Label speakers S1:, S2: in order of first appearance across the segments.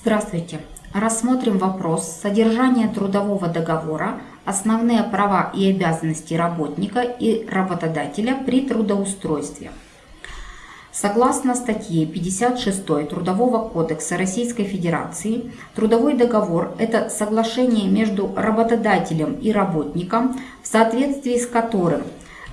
S1: Здравствуйте! Рассмотрим вопрос содержания трудового договора, основные права и обязанности работника и работодателя при трудоустройстве. Согласно статье 56 Трудового кодекса Российской Федерации, трудовой договор – это соглашение между работодателем и работником, в соответствии с которым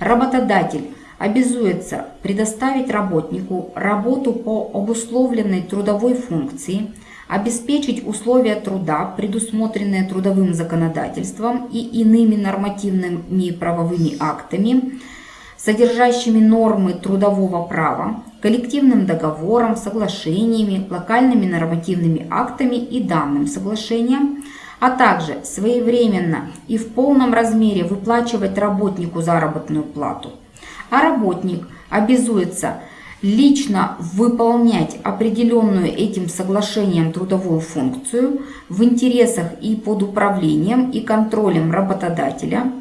S1: работодатель обязуется предоставить работнику работу по обусловленной трудовой функции, обеспечить условия труда, предусмотренные трудовым законодательством и иными нормативными правовыми актами, содержащими нормы трудового права, коллективным договором, соглашениями, локальными нормативными актами и данным соглашением, а также своевременно и в полном размере выплачивать работнику заработную плату – а работник обязуется лично выполнять определенную этим соглашением трудовую функцию в интересах и под управлением и контролем работодателя,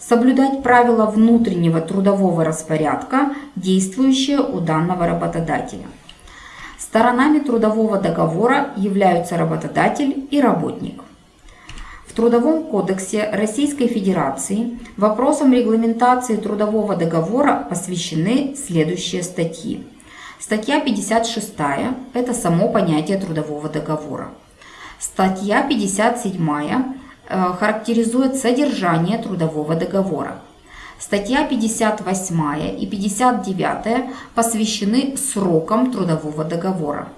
S1: соблюдать правила внутреннего трудового распорядка, действующие у данного работодателя. Сторонами трудового договора являются работодатель и работник. В Трудовом кодексе Российской Федерации вопросам регламентации трудового договора посвящены следующие статьи. Статья 56 – это само понятие трудового договора. Статья 57 э, характеризует содержание трудового договора. Статья 58 и 59 посвящены срокам трудового договора.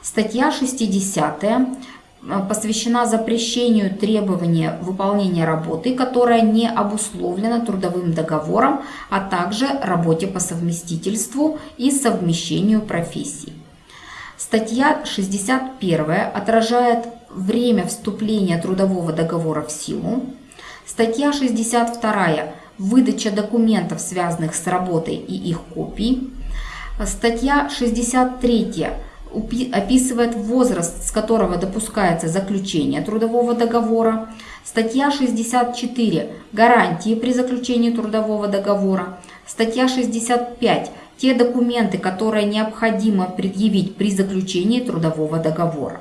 S1: Статья 60 Э, посвящена запрещению требования выполнения работы, которая не обусловлена трудовым договором, а также работе по совместительству и совмещению профессий. Статья 61 отражает время вступления трудового договора в силу. Статья 62 – выдача документов, связанных с работой и их копий. Статья 63 описывает возраст, с которого допускается заключение трудового договора. Статья 64 – гарантии при заключении трудового договора. Статья 65 – те документы, которые необходимо предъявить при заключении трудового договора.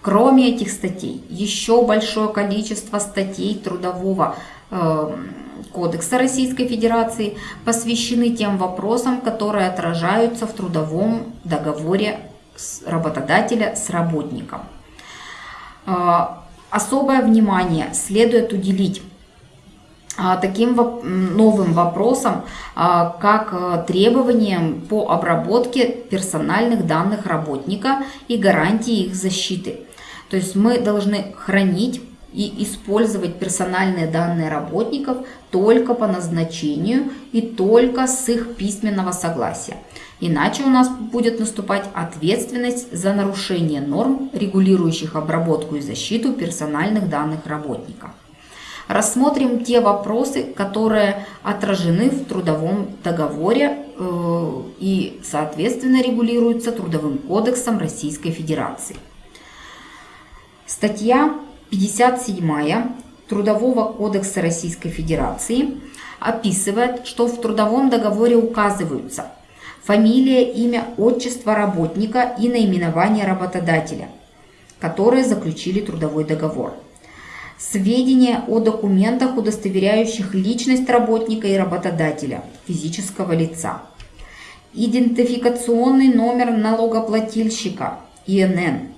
S1: Кроме этих статей, еще большое количество статей Трудового э, кодекса Российской Федерации посвящены тем вопросам, которые отражаются в трудовом договоре работодателя с работником. А, особое внимание следует уделить а, таким новым вопросам, а, как э, требованиям по обработке персональных данных работника и гарантии их защиты. То есть мы должны хранить и использовать персональные данные работников только по назначению и только с их письменного согласия. Иначе у нас будет наступать ответственность за нарушение норм, регулирующих обработку и защиту персональных данных работника. Рассмотрим те вопросы, которые отражены в трудовом договоре э, и, соответственно, регулируются Трудовым кодексом Российской Федерации. Статья 57 Трудового кодекса Российской Федерации описывает, что в трудовом договоре указываются фамилия, имя, отчество работника и наименование работодателя, которые заключили трудовой договор. Сведения о документах, удостоверяющих личность работника и работодателя, физического лица. Идентификационный номер налогоплательщика, ИНН,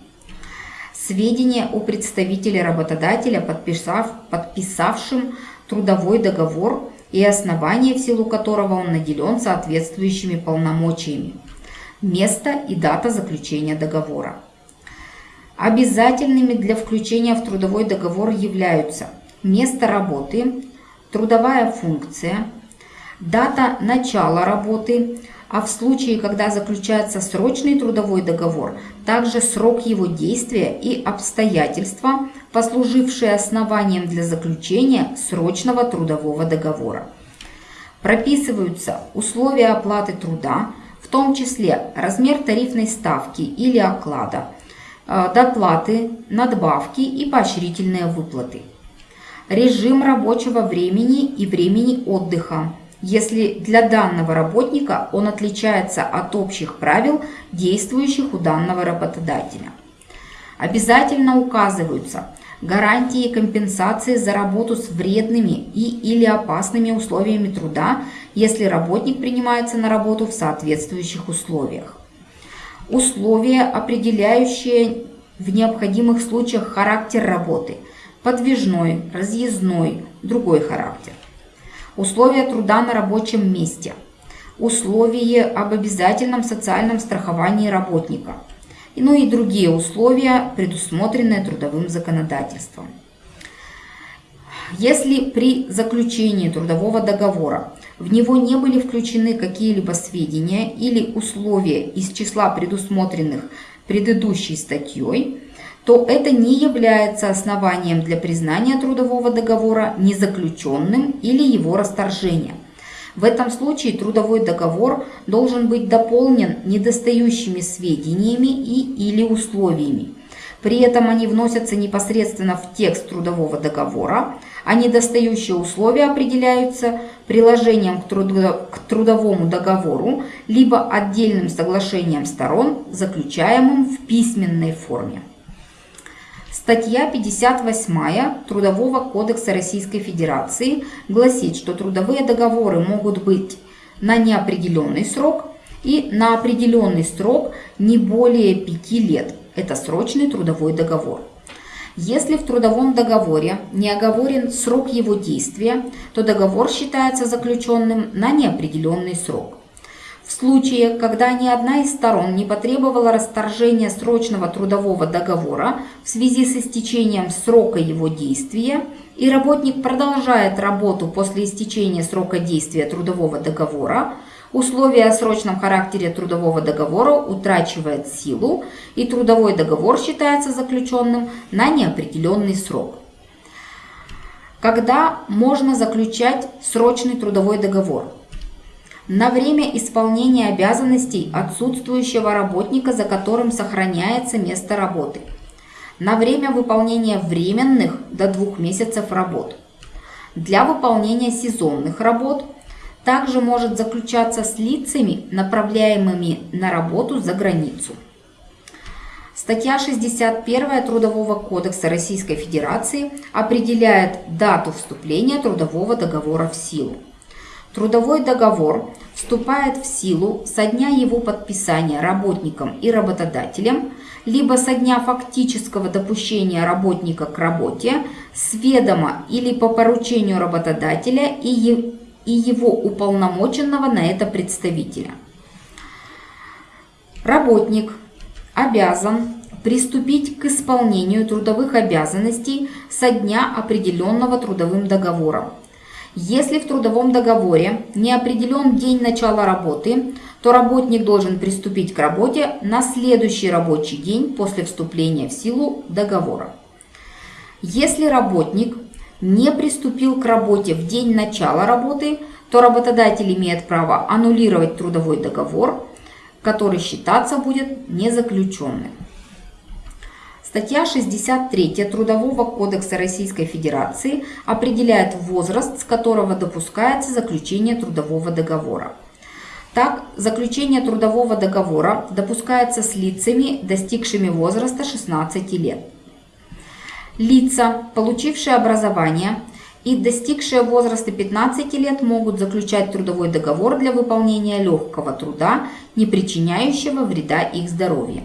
S1: сведения о представителе работодателя, подписав, подписавшем трудовой договор и основание, в силу которого он наделен соответствующими полномочиями, место и дата заключения договора. Обязательными для включения в трудовой договор являются место работы, трудовая функция, дата начала работы, а в случае, когда заключается срочный трудовой договор, также срок его действия и обстоятельства, послужившие основанием для заключения срочного трудового договора. Прописываются условия оплаты труда, в том числе размер тарифной ставки или оклада, э, доплаты, надбавки и поощрительные выплаты. Режим рабочего времени и времени отдыха, если для данного работника он отличается от общих правил, действующих у данного работодателя. Обязательно указываются гарантии компенсации за работу с вредными и или опасными условиями труда, если работник принимается на работу в соответствующих условиях. Условия, определяющие в необходимых случаях характер работы, подвижной, разъездной, другой характер. Условия труда на рабочем месте. Условия об обязательном социальном страховании работника – ну и другие условия, предусмотренные трудовым законодательством. Если при заключении трудового договора в него не были включены какие-либо сведения или условия из числа предусмотренных предыдущей статьей, то это не является основанием для признания трудового договора незаключенным или его расторжения – в этом случае трудовой договор должен быть дополнен недостающими сведениями и или условиями. При этом они вносятся непосредственно в текст трудового договора, а недостающие условия определяются приложением к, трудо к трудовому договору либо отдельным соглашением сторон, заключаемым в письменной форме. Статья 58 Трудового кодекса Российской Федерации гласит, что трудовые договоры могут быть на неопределенный срок и на определенный срок не более 5 лет. Это срочный трудовой договор. Если в трудовом договоре не оговорен срок его действия, то договор считается заключенным на неопределенный срок. В случае, когда ни одна из сторон не потребовала расторжения срочного трудового договора в связи с истечением срока его действия, и работник продолжает работу после истечения срока действия трудового договора, условие о срочном характере трудового договора утрачивает силу, и трудовой договор считается заключенным на неопределенный срок. Когда можно заключать срочный трудовой договор? На время исполнения обязанностей отсутствующего работника, за которым сохраняется место работы, на время выполнения временных до двух месяцев работ. Для выполнения сезонных работ также может заключаться с лицами, направляемыми на работу за границу. Статья 61 Трудового кодекса Российской Федерации определяет дату вступления трудового договора в силу. Трудовой договор вступает в силу со дня его подписания работником и работодателем, либо со дня фактического допущения работника к работе, с ведома или по поручению работодателя и его уполномоченного на это представителя. Работник обязан приступить к исполнению трудовых обязанностей со дня определенного трудовым договором если в трудовом договоре не определен день начала работы, то работник должен приступить к работе на следующий рабочий день после вступления в силу договора. Если работник не приступил к работе в день начала работы, то работодатель имеет право аннулировать трудовой договор, который считаться будет незаключенным. Статья 63 Трудового кодекса Российской Федерации определяет возраст, с которого допускается заключение трудового договора. Так, заключение трудового договора допускается с лицами, достигшими возраста 16 лет. Лица, получившие образование и достигшие возраста 15 лет, могут заключать трудовой договор для выполнения легкого труда, не причиняющего вреда их здоровью.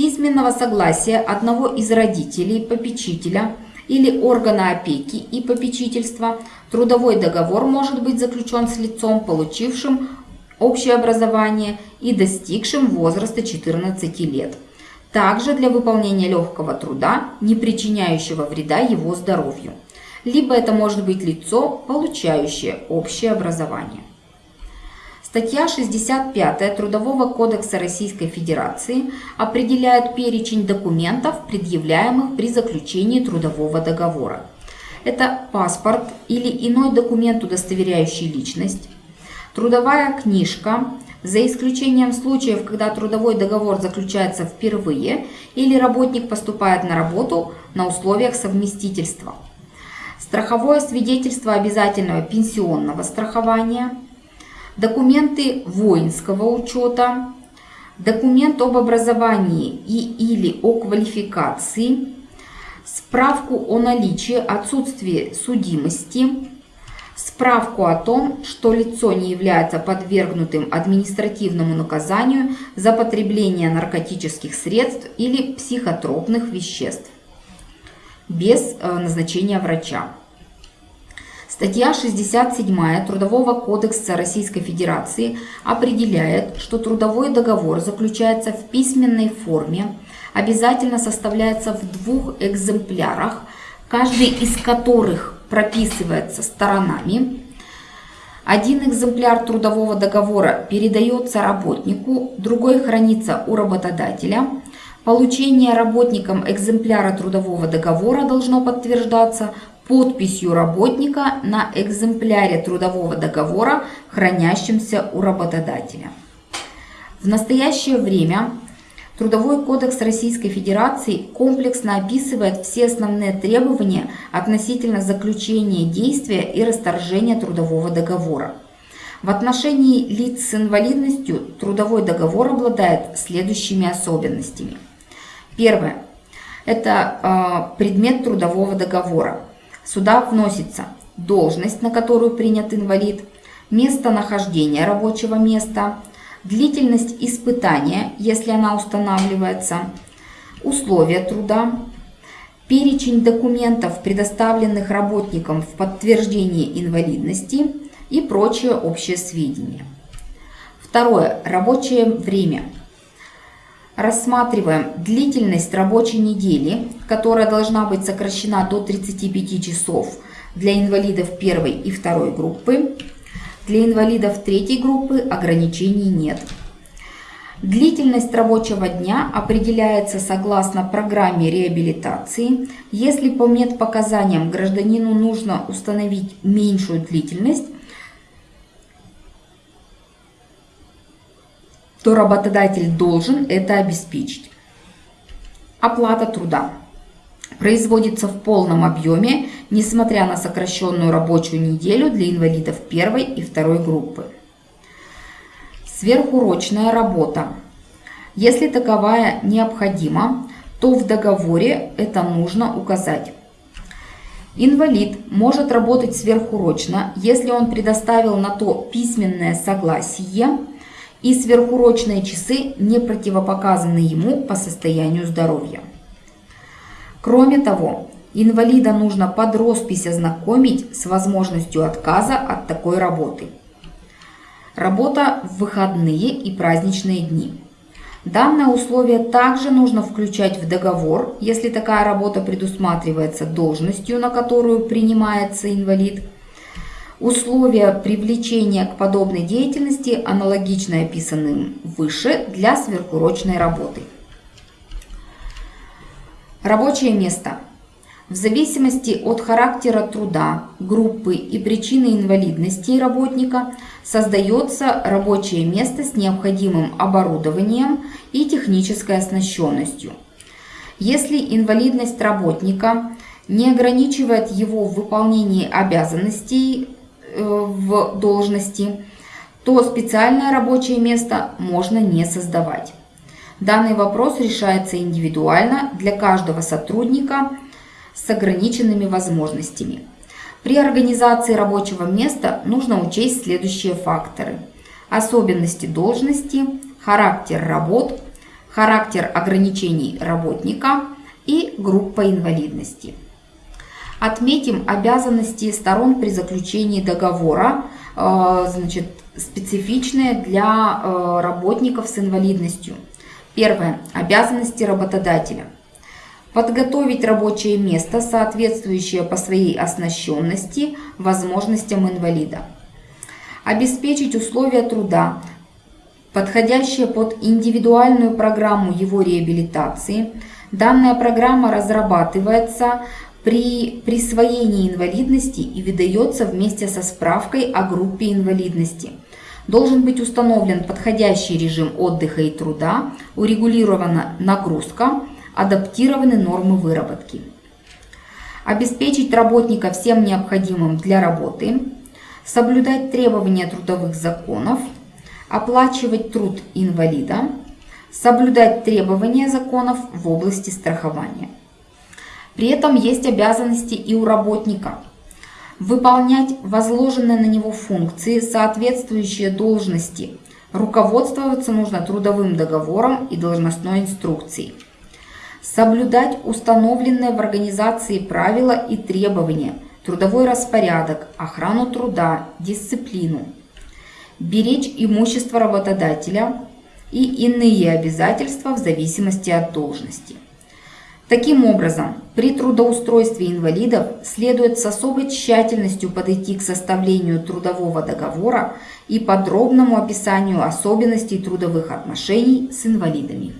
S1: Письменного согласия одного из родителей, попечителя или органа опеки и попечительства трудовой договор может быть заключен с лицом, получившим общее образование и достигшим возраста 14 лет. Также для выполнения легкого труда, не причиняющего вреда его здоровью. Либо это может быть лицо, получающее общее образование. Статья 65 Трудового кодекса Российской Федерации определяет перечень документов, предъявляемых при заключении трудового договора. Это паспорт или иной документ, удостоверяющий личность, трудовая книжка, за исключением случаев, когда трудовой договор заключается впервые или работник поступает на работу на условиях совместительства, страховое свидетельство обязательного пенсионного страхования – документы воинского учета, документ об образовании и или о квалификации, справку о наличии, отсутствии судимости, справку о том, что лицо не является подвергнутым административному наказанию за потребление наркотических средств или психотропных веществ без э, назначения врача. Статья 67 Трудового кодекса Российской Федерации определяет, что трудовой договор заключается в письменной форме, обязательно составляется в двух экземплярах, каждый из которых прописывается сторонами. Один экземпляр трудового договора передается работнику, другой хранится у работодателя. Получение работником экземпляра трудового договора должно подтверждаться подписью работника на экземпляре трудового договора, хранящемся у работодателя. В настоящее время Трудовой кодекс Российской Федерации комплексно описывает все основные требования относительно заключения действия и расторжения трудового договора. В отношении лиц с инвалидностью трудовой договор обладает следующими особенностями. Первое. Это э, предмет трудового договора. Сюда вносится должность, на которую принят инвалид, место нахождения рабочего места, длительность испытания, если она устанавливается, условия труда, перечень документов, предоставленных работникам в подтверждении инвалидности и прочие общие сведения. Второе. Рабочее время. Рассматриваем длительность рабочей недели, которая должна быть сокращена до 35 часов для инвалидов первой и второй группы, для инвалидов третьей группы ограничений нет. Длительность рабочего дня определяется согласно программе реабилитации. Если по медпоказаниям гражданину нужно установить меньшую длительность, то работодатель должен это обеспечить. Оплата труда производится в полном объеме, несмотря на сокращенную рабочую неделю для инвалидов первой и второй группы. Сверхурочная работа. Если таковая необходима, то в договоре это нужно указать. Инвалид может работать сверхурочно, если он предоставил на то письменное согласие и сверхурочные часы не противопоказаны ему по состоянию здоровья. Кроме того, инвалида нужно под роспись ознакомить с возможностью отказа от такой работы. Работа в выходные и праздничные дни. Данное условие также нужно включать в договор, если такая работа предусматривается должностью, на которую принимается инвалид. Условия привлечения к подобной деятельности аналогично описанным выше для сверхурочной работы. Рабочее место. В зависимости от характера труда, группы и причины инвалидности работника создается рабочее место с необходимым оборудованием и технической оснащенностью. Если инвалидность работника не ограничивает его в выполнении обязанностей в должности, то специальное рабочее место можно не создавать. Данный вопрос решается индивидуально для каждого сотрудника с ограниченными возможностями. При организации рабочего места нужно учесть следующие факторы. Особенности должности, характер работ, характер ограничений работника и группа инвалидности. Отметим обязанности сторон при заключении договора, э, значит, специфичные для э, работников с инвалидностью – Первое. Обязанности работодателя. Подготовить рабочее место, соответствующее по своей оснащенности возможностям инвалида. Обеспечить условия труда, подходящие под индивидуальную программу его реабилитации. Данная программа разрабатывается при присвоении инвалидности и выдается вместе со справкой о группе инвалидности – Должен быть установлен подходящий режим отдыха и труда, урегулирована нагрузка, адаптированы нормы выработки. Обеспечить работника всем необходимым для работы, соблюдать требования трудовых законов, оплачивать труд инвалида, соблюдать требования законов в области страхования. При этом есть обязанности и у работника выполнять возложенные на него функции, соответствующие должности. Руководствоваться нужно трудовым договором и должностной инструкцией. Соблюдать установленные в организации правила и требования, трудовой распорядок, охрану труда, дисциплину. Беречь имущество работодателя и иные обязательства в зависимости от должности. Таким образом, при трудоустройстве инвалидов следует с особой тщательностью подойти к составлению трудового договора и подробному описанию особенностей трудовых отношений с инвалидами.